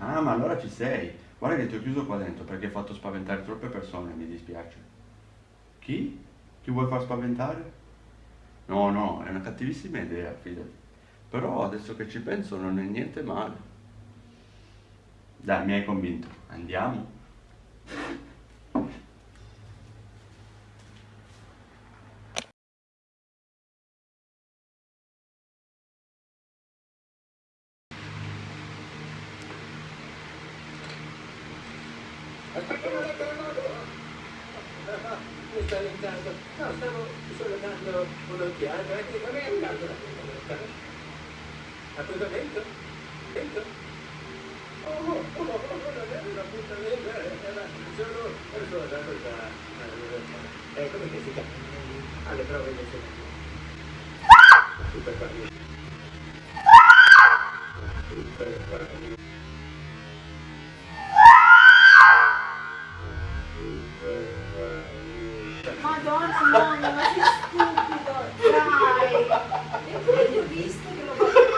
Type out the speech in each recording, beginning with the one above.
Ah, ma allora ci sei. Guarda che ti ho chiuso qua dentro perché hai fatto spaventare troppe persone, mi dispiace. Chi? Chi vuoi far spaventare? No, no, è una cattivissima idea, fidati. Però adesso che ci penso non è niente male. Dai, mi hai convinto. Andiamo. Un attimo, mi sta allenando. No, stavo solo dando un'occhiata, eh, non è arrivato l'appuntamento. Appuntamento? Appuntamento? Oh, oh, oh, oh, non era un appuntamento, era solo, era solo dato da... Eh, come che si chiama? Alle prove di Super Mario. Super Madonna, ma sei stupido! Dai! Eppure ti ho visto che lo facevo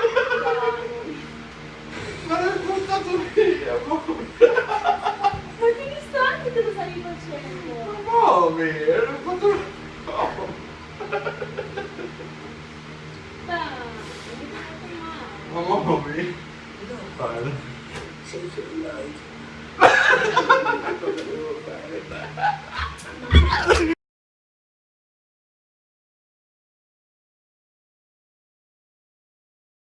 Ma l'hai portato via. Ma che mi stanchi te lo stavi facendo? Muovi, l'hai fatto... Dai! Ma muovi. Non fare. Sei light. Cosa devo fare?